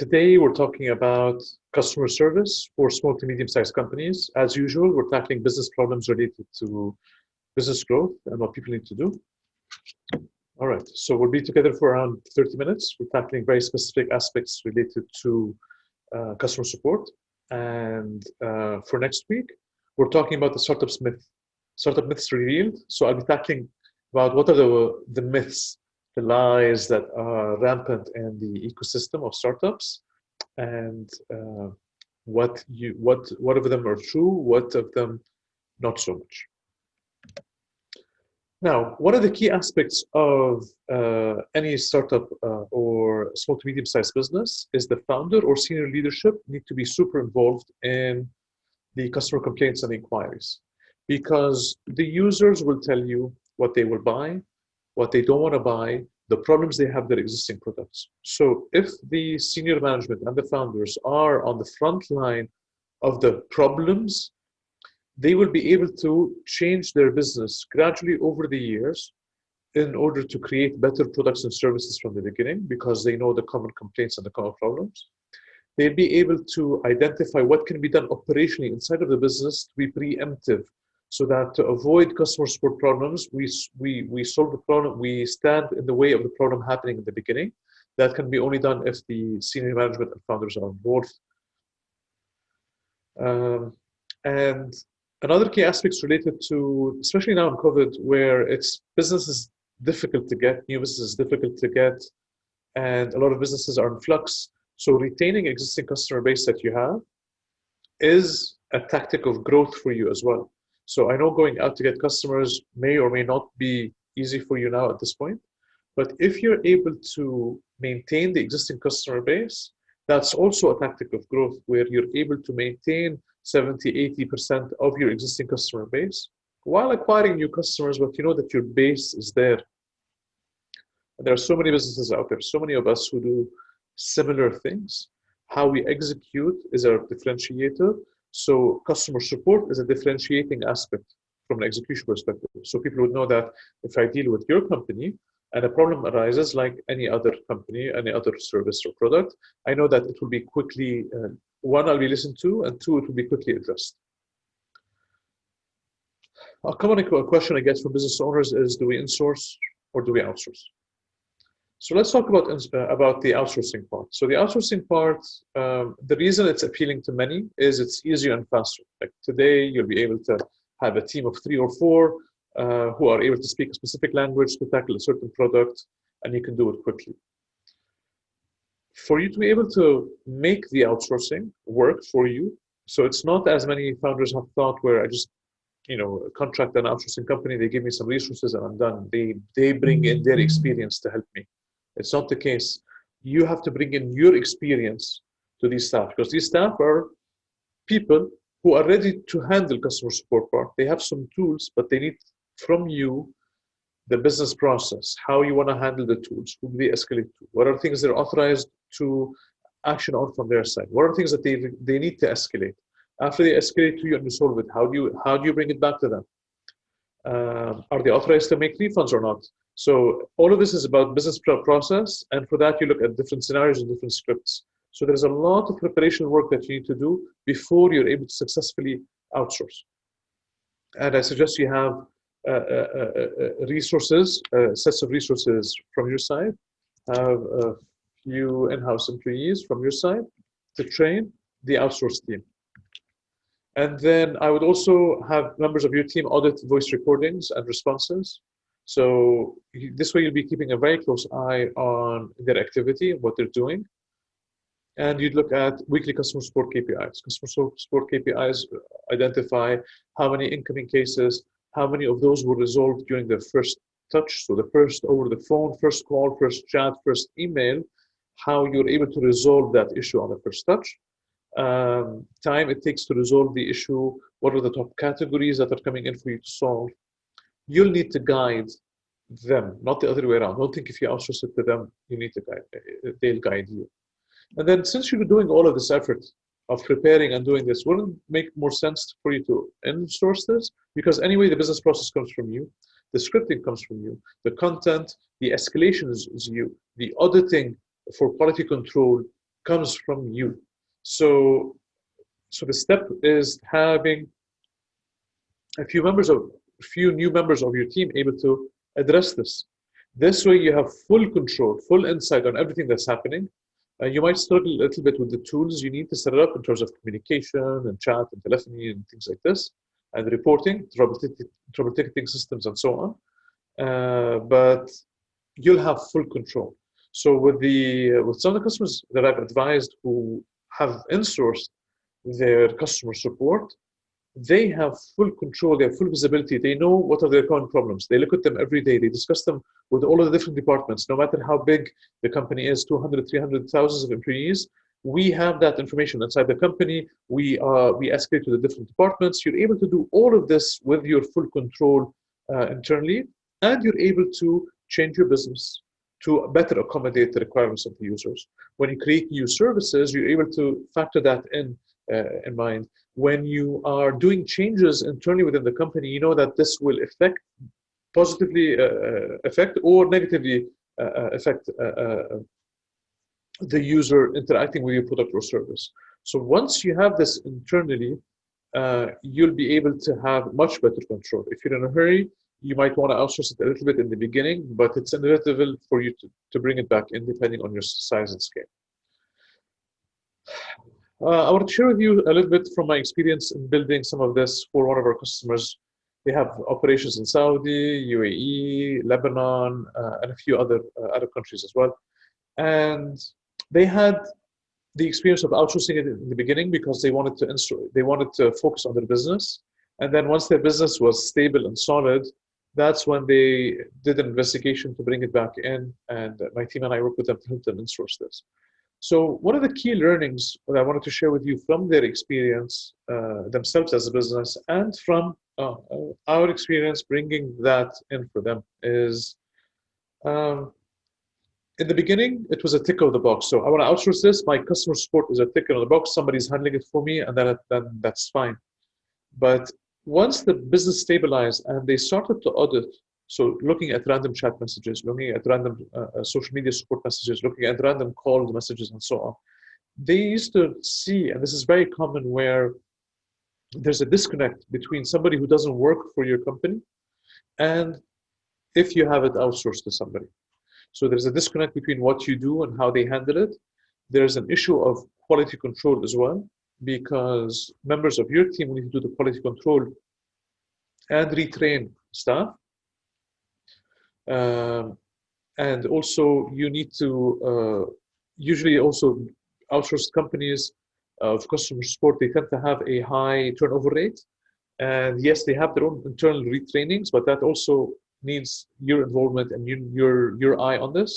today we're talking about customer service for small to medium-sized companies. As usual, we're tackling business problems related to business growth and what people need to do. All right, so we'll be together for around 30 minutes. We're tackling very specific aspects related to uh, customer support. And uh, for next week, we're talking about the startup myth, startup myths revealed. So I'll be tackling about what are the, the myths, the lies that are rampant in the ecosystem of startups, and uh, what you what what of them are true, what of them not so much. Now, one of the key aspects of uh, any startup uh, or small to medium sized business is the founder or senior leadership need to be super involved in the customer complaints and inquiries because the users will tell you what they will buy, what they don't want to buy, the problems they have their existing products. So if the senior management and the founders are on the front line of the problems they will be able to change their business gradually over the years in order to create better products and services from the beginning because they know the common complaints and the common problems. They'll be able to identify what can be done operationally inside of the business to be preemptive so that to avoid customer support problems, we, we, we solve the problem, we stand in the way of the problem happening in the beginning. That can be only done if the senior management and founders are involved. Um, and another key aspects related to, especially now in COVID, where it's business is difficult to get, new business is difficult to get, and a lot of businesses are in flux. So retaining existing customer base that you have is a tactic of growth for you as well. So I know going out to get customers may or may not be easy for you now at this point, but if you're able to maintain the existing customer base, that's also a tactic of growth where you're able to maintain 70, 80% of your existing customer base while acquiring new customers, but you know that your base is there. And there are so many businesses out there, so many of us who do similar things. How we execute is our differentiator. So customer support is a differentiating aspect from an execution perspective. So people would know that if I deal with your company, and a problem arises like any other company, any other service or product, I know that it will be quickly, uh, one, I'll be listened to, and two, it will be quickly addressed. A common question I get from business owners is, do we insource or do we outsource? So let's talk about, uh, about the outsourcing part. So the outsourcing part, um, the reason it's appealing to many is it's easier and faster. Like today, you'll be able to have a team of three or four uh, who are able to speak a specific language to tackle a certain product, and you can do it quickly. For you to be able to make the outsourcing work for you, so it's not as many founders have thought where I just, you know, contract an outsourcing company, they give me some resources and I'm done. They they bring in their experience to help me. It's not the case. You have to bring in your experience to these staff because these staff are people who are ready to handle customer support part. They have some tools, but they need from you the business process, how you want to handle the tools, who they escalate to, what are things they're authorized to action on from their side, what are things that they, they need to escalate. After they escalate to you and you solve it, how do you, how do you bring it back to them? Um, are they authorized to make refunds or not? So all of this is about business process, and for that you look at different scenarios and different scripts. So there's a lot of preparation work that you need to do before you're able to successfully outsource. And I suggest you have uh, uh, uh, resources, sets of resources from your side, have a few in-house employees from your side to train the outsourced team. And then I would also have members of your team audit voice recordings and responses. So this way you'll be keeping a very close eye on their activity, what they're doing. And you'd look at weekly customer support KPIs. Customer support KPIs identify how many incoming cases, how many of those were resolved during the first touch, so the first over the phone, first call, first chat, first email, how you're able to resolve that issue on the first touch, um, time it takes to resolve the issue, what are the top categories that are coming in for you to solve. You'll need to guide them, not the other way around. Don't think if you outsource it to them, you need to guide, uh, they'll guide you. And then since you're doing all of this effort, of preparing and doing this wouldn't make more sense for you to in-source this because anyway the business process comes from you the scripting comes from you the content the escalation is, is you the auditing for quality control comes from you. So, so the step is having a few members of few new members of your team able to address this. This way, you have full control, full insight on everything that's happening. Uh, you might struggle a little bit with the tools you need to set it up in terms of communication and chat and telephony and things like this, and reporting, trouble, trouble ticketing systems, and so on. Uh, but you'll have full control. So with the with some of the customers that I've advised who have insourced their customer support, they have full control, they have full visibility. They know what are their current problems. They look at them every day. They discuss them with all of the different departments, no matter how big the company is 200, 300, thousands of employees. We have that information inside the company. We, uh, we escalate to the different departments. You're able to do all of this with your full control uh, internally, and you're able to change your business to better accommodate the requirements of the users. When you create new services, you're able to factor that in uh, in mind. When you are doing changes internally within the company, you know that this will affect positively uh, uh affect or negatively uh, uh affect uh, the user interacting with your product or service. So once you have this internally, you'll be able to have much better control. If you're in a hurry, you might want to outsource it a little bit in the beginning, but it's inevitable for you to, to bring it back in depending on your size and scale. Uh, I want to share with you a little bit from my experience in building some of this for one of our customers. They have operations in Saudi, UAE, Lebanon, uh, and a few other uh, Arab countries as well. And they had the experience of outsourcing it in the beginning because they wanted to they wanted to focus on their business. And then once their business was stable and solid, that's when they did an investigation to bring it back in. And my team and I worked with them to help them insource this. So one of the key learnings that I wanted to share with you from their experience uh, themselves as a business and from uh, our experience bringing that in for them is um, in the beginning, it was a tick of the box. So I want to outsource this. My customer support is a tick of the box. Somebody's handling it for me, and then, then that's fine. But once the business stabilized and they started to audit so looking at random chat messages, looking at random uh, uh, social media support messages, looking at random call messages and so on, they used to see, and this is very common where there's a disconnect between somebody who doesn't work for your company and if you have it outsourced to somebody. So there's a disconnect between what you do and how they handle it. There's an issue of quality control as well, because members of your team need to do the quality control and retrain staff um, and also you need to uh, usually also outsourced companies of customer support. They tend to have a high turnover rate. And yes they have their own internal retrainings but that also needs your involvement and your your eye on this.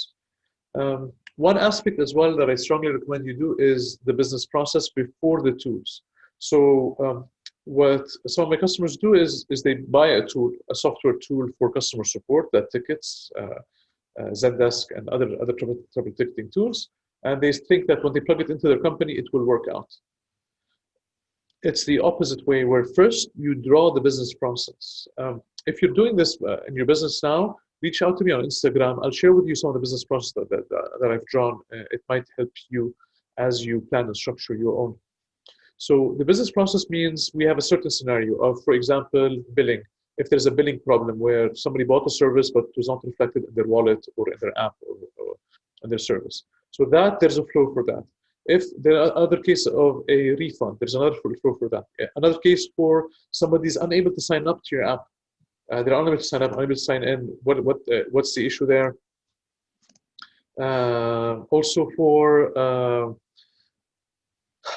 Um, one aspect as well that i strongly recommend you do is the business process before the tools. So um, what some of my customers do is is they buy a tool, a software tool for customer support that tickets, uh, uh, Zendesk, and other other ticketing tools, and they think that when they plug it into their company, it will work out. It's the opposite way, where first you draw the business process. Um, if you're doing this uh, in your business now, reach out to me on Instagram. I'll share with you some of the business process that, that, that I've drawn. Uh, it might help you as you plan and structure your own so the business process means we have a certain scenario of, for example, billing. If there's a billing problem where somebody bought a service but it was not reflected in their wallet or in their app or, or in their service. So that there's a flow for that. If there are other cases of a refund, there's another flow for that. Another case for somebody's unable to sign up to your app. Uh, they're unable to sign up, unable to sign in. What what uh, what's the issue there? Uh, also for uh,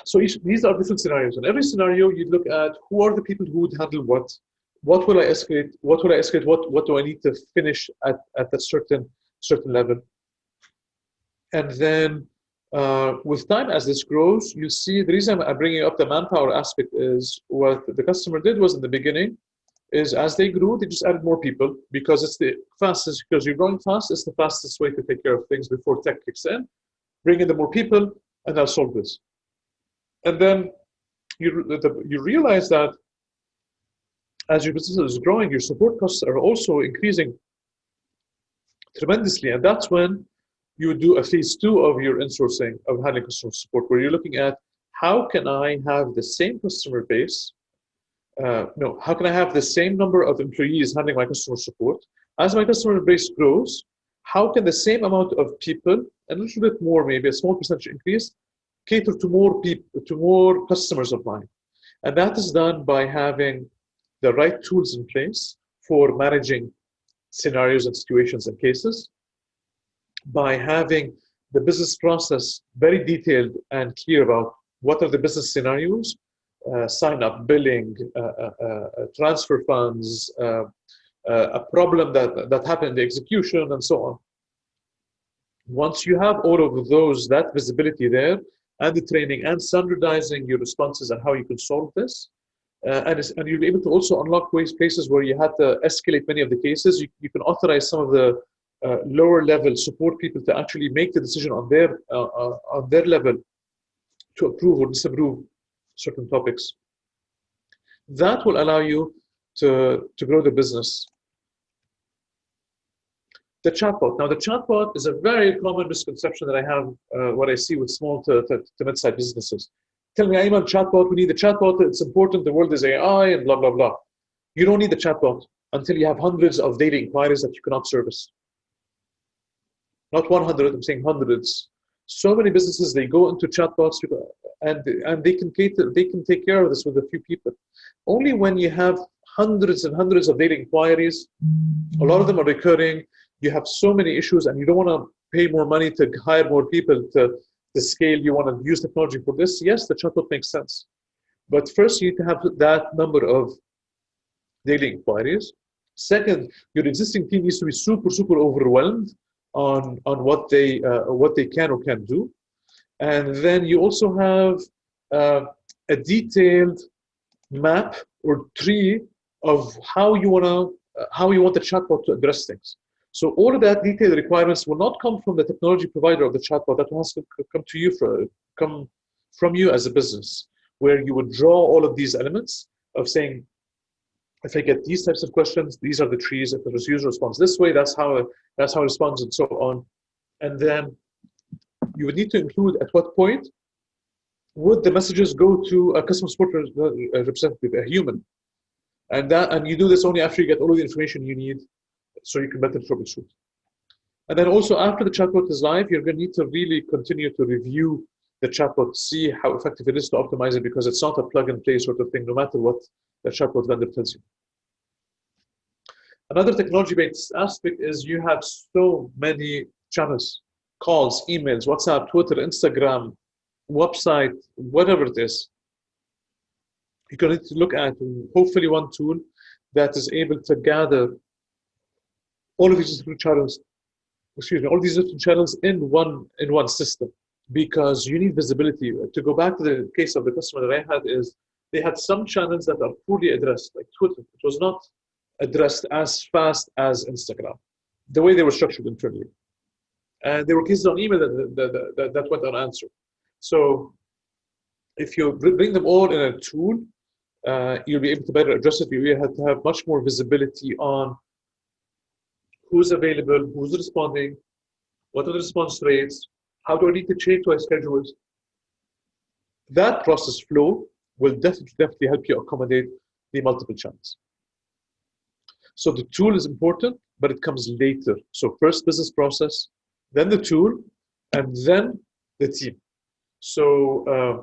so these are different scenarios. In every scenario, you look at who are the people who would handle what, what will I escalate, what will I escalate, what, what do I need to finish at, at a certain, certain level. And then uh, with time, as this grows, you see the reason I'm bringing up the manpower aspect is what the customer did was in the beginning, is as they grew, they just added more people because it's the fastest, because you're growing fast, it's the fastest way to take care of things before tech kicks in. Bring in the more people, and I'll solve this. And then you, the, you realize that as your business is growing, your support costs are also increasing tremendously. And that's when you do a phase two of your insourcing of handling customer support, where you're looking at how can I have the same customer base? Uh, no, how can I have the same number of employees handling my customer support? As my customer base grows, how can the same amount of people, a little bit more, maybe a small percentage increase, cater to more people, to more customers of mine? And that is done by having the right tools in place for managing scenarios and situations and cases, by having the business process very detailed and clear about what are the business scenarios, uh, sign up, billing, uh, uh, uh transfer funds, uh, uh, a problem that, that happened in the execution, and so on. Once you have all of those, that visibility there, and the training and standardizing your responses and how you can solve this, and, and you'll be able to also unlock ways places where you had to escalate many of the cases. You, you can authorize some of the uh, lower level support people to actually make the decision on their uh, uh, on their level to approve or disapprove certain topics. That will allow you to, to grow the business. The chatbot. Now, the chatbot is a very common misconception that I have, uh, what I see with small to, to, to mid-sized businesses. Tell me, I'm on chatbot, we need the chatbot, it's important, the world is AI, and blah, blah, blah. You don't need the chatbot until you have hundreds of daily inquiries that you cannot service not 100, I'm saying hundreds. So many businesses, they go into chatbots and, and they, can cater, they can take care of this with a few people. Only when you have hundreds and hundreds of data inquiries, a lot of them are recurring, you have so many issues and you don't want to pay more money to hire more people to the scale you want to use technology for this, yes, the chatbot makes sense. But first, you need to have that number of daily inquiries. Second, your existing team needs to be super, super overwhelmed on on what they uh, what they can or can't do, and then you also have uh, a detailed map or tree of how you want to uh, how you want the chatbot to address things. So all of that detailed requirements will not come from the technology provider of the chatbot. That has to come to you for come from you as a business, where you would draw all of these elements of saying if I get these types of questions, these are the trees. If the user responds this way, that's how that's how it responds, and so on. And then you would need to include at what point would the messages go to a customer support representative, a human, and that and you do this only after you get all of the information you need, so you can better troubleshoot. And then also after the chatbot is live, you're going to need to really continue to review the chatbot, see how effective it is to optimize it, because it's not a plug and play sort of thing, no matter what the chatbot vendor tells you. Another technology-based aspect is you have so many channels, calls, emails, WhatsApp, Twitter, Instagram, website, whatever it is. You're going to look at hopefully one tool that is able to gather all of these different channels, excuse me, all these different channels in one in one system because you need visibility. To go back to the case of the customer that I had is they had some channels that are poorly addressed, like Twitter. It was not addressed as fast as Instagram, the way they were structured internally. And there were cases on email that, that, that, that went unanswered. So if you bring them all in a tool, uh, you'll be able to better address it. You have to have much more visibility on who's available, who's responding, what are the response rates, how do I need to change my schedules. That process flow will definitely, definitely help you accommodate the multiple channels. So the tool is important, but it comes later. So first business process, then the tool, and then the team. So uh,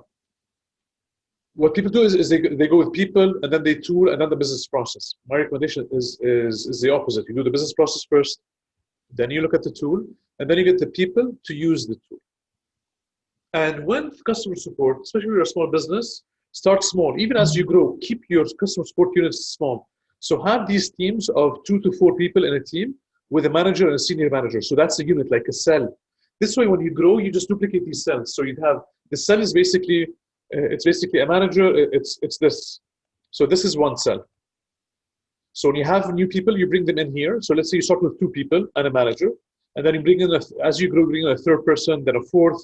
what people do is, is they, they go with people and then they tool and then the business process. My recommendation is, is, is the opposite. You do the business process first, then you look at the tool, and then you get the people to use the tool. And when customer support, especially if you're a small business, start small. Even as you grow, keep your customer support units small. So have these teams of two to four people in a team with a manager and a senior manager. So that's a unit, like a cell. This way, when you grow, you just duplicate these cells. So you'd have, the cell is basically, Uh, it's basically a manager, it's, it's this. So this is one cell. So when you have new people, you bring them in here. So let's say you start with two people and a manager, and then you bring in, a, as you grow, bring in a third person, then a fourth,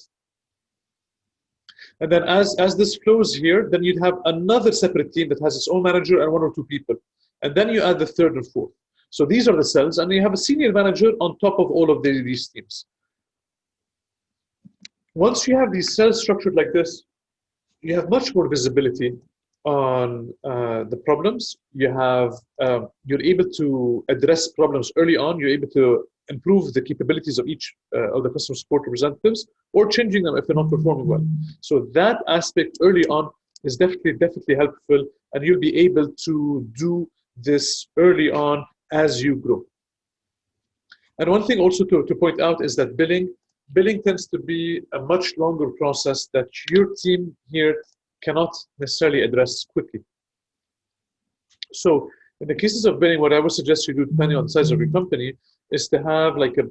and then as, as this flows here, then you'd have another separate team that has its own manager and one or two people. And then you add the third and fourth. So these are the cells, and you have a senior manager on top of all of the, these teams. once you have these cells structured like this, you have much more visibility on uh, the problems. You have, um, you're able to address problems early on. You're able to improve the capabilities of each uh, of the customer support representatives or changing them if they're not performing well. So that aspect early on is definitely, definitely helpful and you'll be able to do this early on as you grow. And one thing also to, to point out is that billing, billing tends to be a much longer process that your team here cannot necessarily address quickly. So in the cases of billing, what I would suggest you do, depending on the size of your company, is to have like a,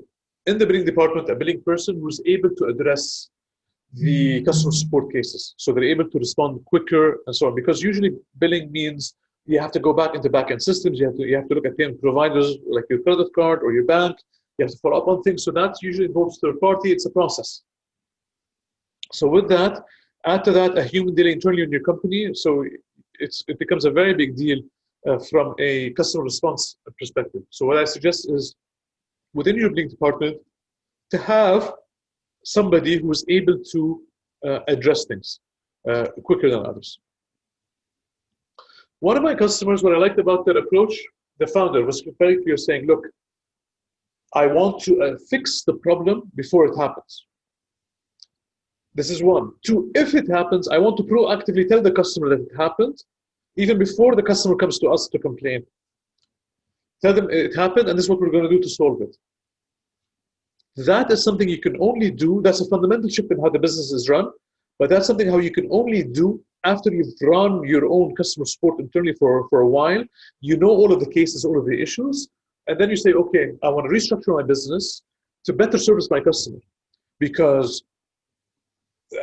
in the billing department, a billing person who's able to address the customer support cases. So they're able to respond quicker and so on. Because usually billing means you have to go back into back-end systems. You have to, you have to look at payment providers like your credit card or your bank. You have to follow up on things. So that usually involves third party. It's a process. So with that, add to that a human dealing internally in your company. So it's, it becomes a very big deal uh, from a customer response perspective. So what I suggest is within your billing department to have somebody who is able to uh, address things uh, quicker than others. One of my customers, what I liked about their approach, the founder was very clear saying, look, I want to uh, fix the problem before it happens. This is one. Two, if it happens, I want to proactively tell the customer that it happened, even before the customer comes to us to complain. Tell them it happened and this is what we're going to do to solve it. That is something you can only do. That's a fundamental shift in how the business is run, but that's something how you can only do after you've run your own customer support internally for, for a while. You know all of the cases, all of the issues, and then you say, okay, I want to restructure my business to better service my customer because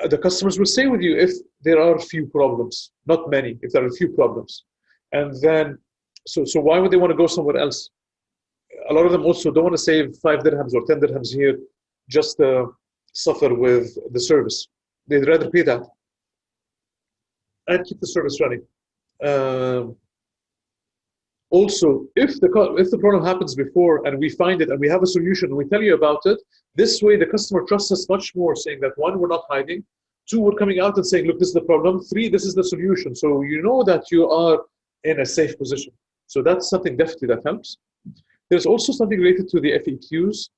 the customers will stay with you if there are few problems, not many, if there are a few problems. And then, so, so why would they want to go somewhere else? A lot of them also don't want to save five dirhams or 10 dirhams here just to suffer with the service. They'd rather pay that and keep the service running. Um, also, if the, if the problem happens before and we find it and we have a solution and we tell you about it, this way the customer trusts us much more, saying that one, we're not hiding, two, we're coming out and saying, look, this is the problem, three, this is the solution. So you know that you are in a safe position. So that's something definitely that helps. There's also something related to the FAQs.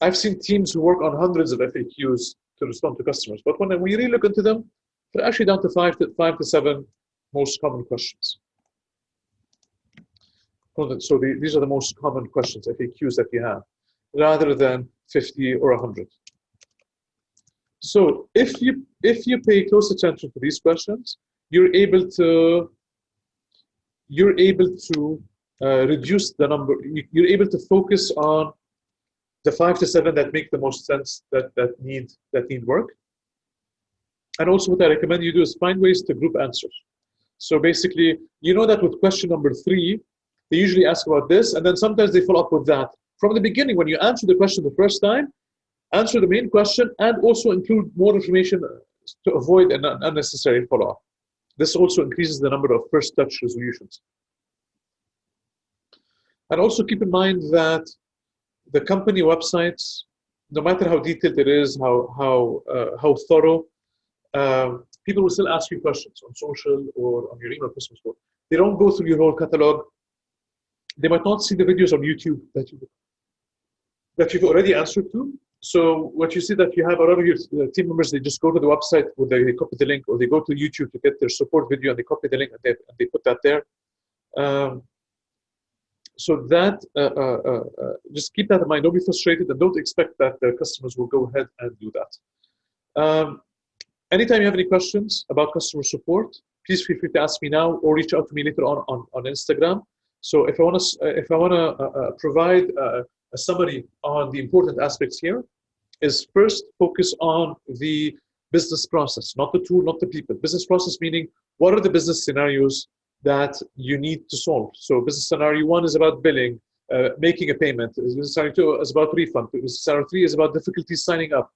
I've seen teams who work on hundreds of FAQs to respond to customers, but when we really look into them, they're actually down to five to five to seven most common questions. So the, these are the most common questions, FAQs that you have, rather than 50 or 100. So if you if you pay close attention to these questions, you're able to you're able to uh, reduce the number. You're able to focus on the five to seven that make the most sense that that need that need work. And also, what I recommend you do is find ways to group answers. So basically, you know that with question number three, they usually ask about this, and then sometimes they follow up with that. From the beginning, when you answer the question the first time, answer the main question and also include more information to avoid an unnecessary follow-up. This also increases the number of first touch resolutions. And also keep in mind that the company websites, no matter how detailed it is, how, how, uh, how thorough, um, people will still ask you questions on social or on your email customer support. They don't go through your whole catalog they might not see the videos on YouTube that you that you've already answered to. So what you see that you have a lot of your uh, team members, they just go to the website where they copy the link, or they go to YouTube to get their support video and they copy the link and they, and they put that there. Um, so that uh, uh, uh, uh just keep that in mind. Don't be frustrated and don't expect that the customers will go ahead and do that. Um, anytime you have any questions about customer support, please feel free to ask me now or reach out to me later on on, on Instagram. So if I want to, if I want to uh, uh, provide a, a summary on the important aspects here, is first focus on the business process, not the tool, not the people. Business process meaning what are the business scenarios that you need to solve. So business scenario one is about billing, uh, making a payment. Business scenario two is about refund. Business scenario three is about difficulties signing up.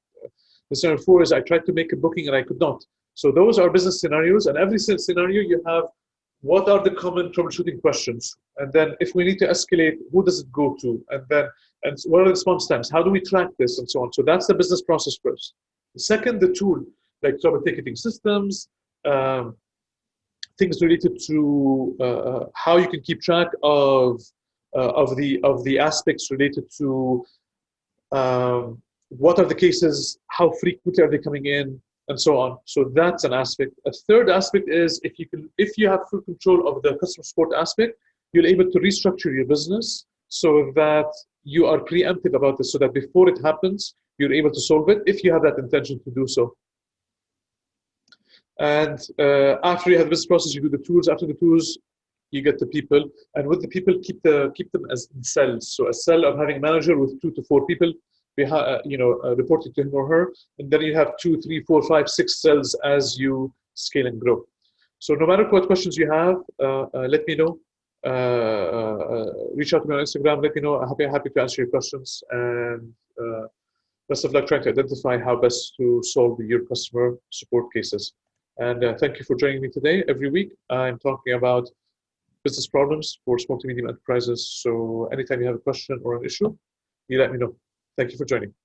Business scenario four is I tried to make a booking and I could not. So those are business scenarios, and every scenario you have what are the common troubleshooting questions? And then if we need to escalate, who does it go to? And then, and what are the response times? How do we track this and so on? So that's the business process first. Second, the tool, like trouble ticketing systems, um, things related to uh, uh, how you can keep track of uh, of the of the aspects related to um, what are the cases, how frequently are they coming in, and so on. So that's an aspect. A third aspect is if you can, if you have full control of the customer support aspect, you're able to restructure your business so that you are preemptive about this, so that before it happens, you're able to solve it if you have that intention to do so. And uh, after you have the business process, you do the tools. After the tools, you get the people. And with the people, keep the keep them as cells. So a cell of having a manager with two to four people, you know, uh, reporting to him or her. And then you have two, three, four, five, six cells as you scale and grow. So no matter what questions you have, uh, uh let me know. Uh, reach out to me on Instagram. Let me know. I'm happy, happy to answer your questions. And best of luck trying to identify how best to solve your customer support cases. And uh, thank you for joining me today. Every week, I'm talking about business problems for small to medium enterprises. So anytime you have a question or an issue, you let me know. Thank you for joining.